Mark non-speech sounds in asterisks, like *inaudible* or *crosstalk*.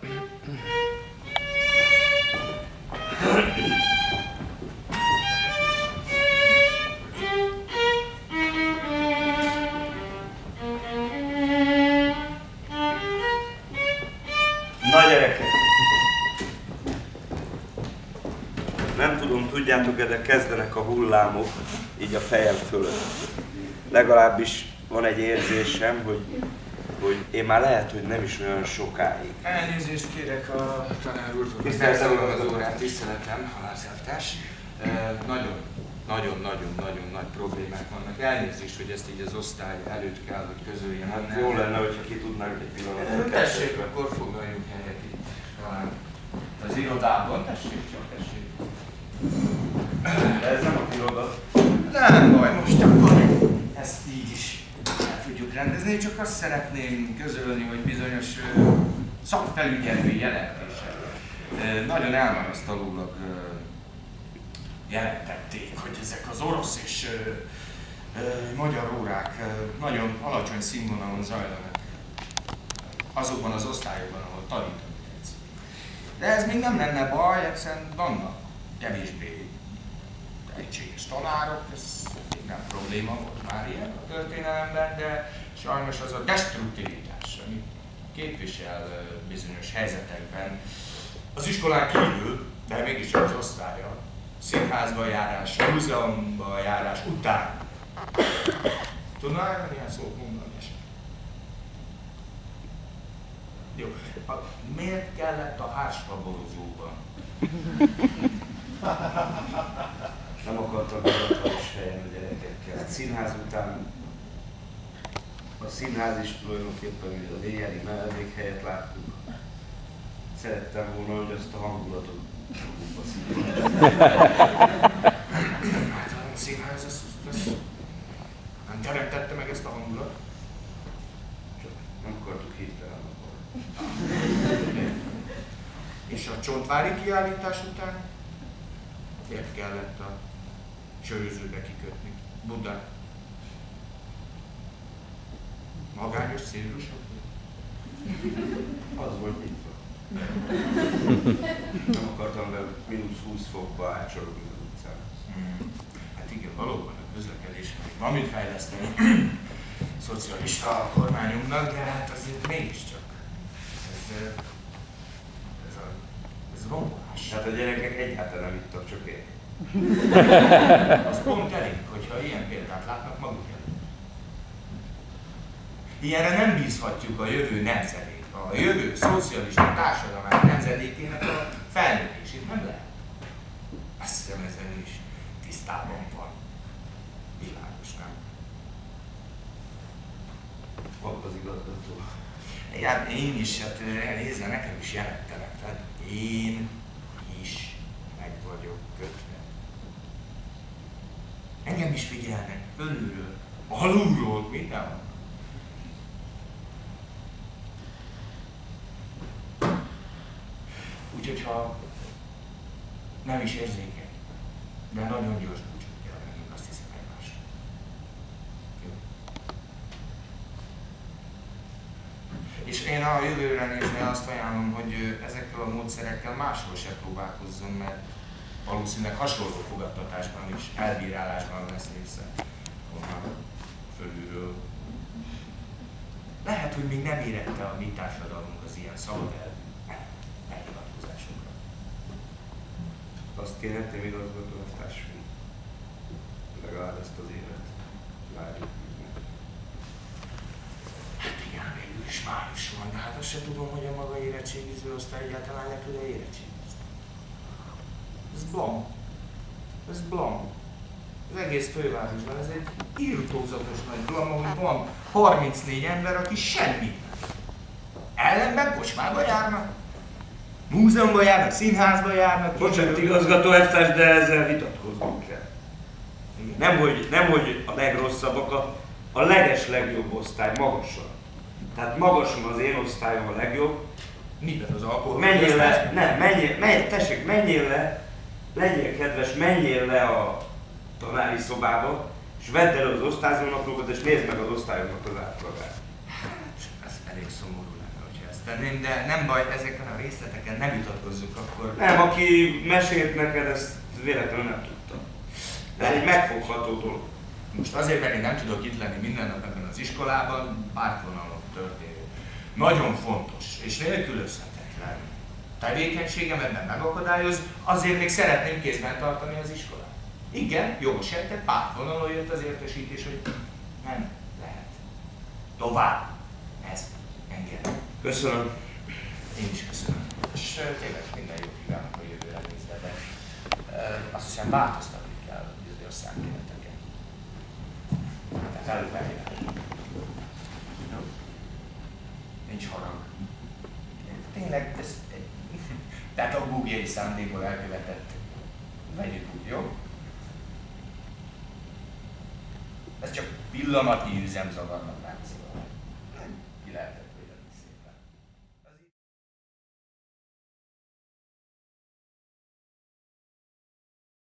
Na gyerekek! Nem tudom, tudjátok-e, de kezdenek a hullámok így a fejem fölött. Legalábbis van egy érzésem, hogy, hogy én már lehet, hogy nem is olyan sokáig. Elnézést kérek a tanár úrtól. Tiszteltem az órát. tiszteletem, halászártás. Nagyon, nagyon, nagyon, nagyon nagy problémák vannak. Elnézést, hogy ezt így az osztály előtt kell, hogy közöljem. Hát jó lenne, hogyha ki tudnánk egy pillanatot. Tessék, akkor foglaljunk helyet itt az irodában. Tessék csak, tessék. De ez nem a iroda. Nem baj, most akkor ezt így is el rendezni, csak azt szeretném közölni, hogy bizonyos szakfelügyelői jelentések nagyon elmarasztalólag jelentették, hogy ezek az orosz és magyar órák nagyon alacsony színvonalon zajlanak azokban az osztályokban, ahol tanítunk. De ez még nem lenne baj, hiszen vannak kevésbé tehetséges tanárok, ez még nem probléma volt már ilyen a történelemben, de sajnos az a destruktivitás, amit képvisel bizonyos helyzetekben az iskolán kívül, de mégis az osztálya, színházba járás, múzeumba járás után. Tudnál erre milyen szót mondani esetleg? Jó. A, miért kellett a hársfaborozóban? Nem akartam hivatalos helyen a gyerekekkel. Hát színház után a színház is tulajdonképpen az éjjeli mellékhelyet láttuk. Szerettem volna, hogy azt a hangulatot szívják. Hát a színház, ez, ez nem teremtette meg ezt a hangulatot. Csak nem akartuk hirtelen akkor. *laughs* És a csontvári kiállítás után miért kellett a sörözőbe kikötni? Buda. Magányos szélrusok? Az volt nyitva. Nem akartam be mínusz 20 fokba átsorogni az utcán. Hát igen, valóban a közlekedés van mit fejleszteni szocialista kormányunknak, de hát azért mégiscsak ez, ez, a, ez rombolás. Hát a gyerekek egyáltalán nem ittak, csak én. Az pont elég, hogyha ilyen példát látnak maguk előtt. Ilyenre nem bízhatjuk a jövő nemzedék, a jövő szocialista társadalmát nemzedékének a felnőttését. Nem lehet. Azt hiszem ezzel is tisztában van. Világos, nem? Volt az igazgató. Hát én is, hát nézve nekem is jelentenek, tehát én is meg vagyok kötve. Engem is figyelnek, fölülről, alulról, mindenhol. Ha nem is érzékeny, de nagyon gyors búcsút kell vennünk, azt hiszem egymásra. És én a jövőre nézve azt ajánlom, hogy ezekkel a módszerekkel máshol se próbálkozzon, mert valószínűleg hasonló fogadtatásban is, elbírálásban lesz része onnan fölülről. Lehet, hogy még nem érette a mi társadalmunk az ilyen szabad elvű Azt kérhetném igazgató társadalmi. Legalább ezt az évet várjuk. Hát igen, végül is május van, de hát azt se tudom, hogy a maga érettségiző osztály egyáltalán le tud-e érettségizni. Ez blom. Ez blom. Az egész fővárosban ez egy írtózatos nagy blom, ahol van 34 ember, aki semmit nem. Ellenben kocsmába járnak, múzeumban járnak, színházba járnak. Bocsánat, igazgató elvtárs, de ezzel vitatkoznunk kell. Nem hogy, nem, hogy a legrosszabbak, a, a leges legjobb osztály, magasan. Tehát magasan az én osztályom a legjobb. Miben az alkohol? Menjél le, nem, menjél, menj, tessék, menjél le, legyél kedves, menjél le a tanári szobába, és vedd elő az osztályzónaplókat, és nézd meg az osztályoknak az átlagát. Hát, ez elég szomorú tenném, de nem baj, ezeken a részleteken nem vitatkozzuk akkor. Nem, aki mesélt neked, ezt véletlenül nem tudta. Ez egy megfogható dolog. Most azért, mert én nem tudok itt lenni minden nap ebben az iskolában, pártvonalon történő. Nagyon fontos és nélkülözhetetlen tevékenységem ebben megakadályoz, azért még szeretném kézben tartani az iskolát. Igen, jogos sejtett, pártvonalon jött az értesítés, hogy nem lehet. Tovább. Köszönöm. Én is köszönöm. És tényleg minden jó kívánok a jövőre nézve, de azt hiszem változtatni kell bizonyos számkéleteket. Tehát előfeljövő. Nincs harag. Tényleg, ez tehát a búbjai szándékból elkövetett. Vegyük úgy, jó? Ez csak pillanatnyi üzemzavarnak látszik.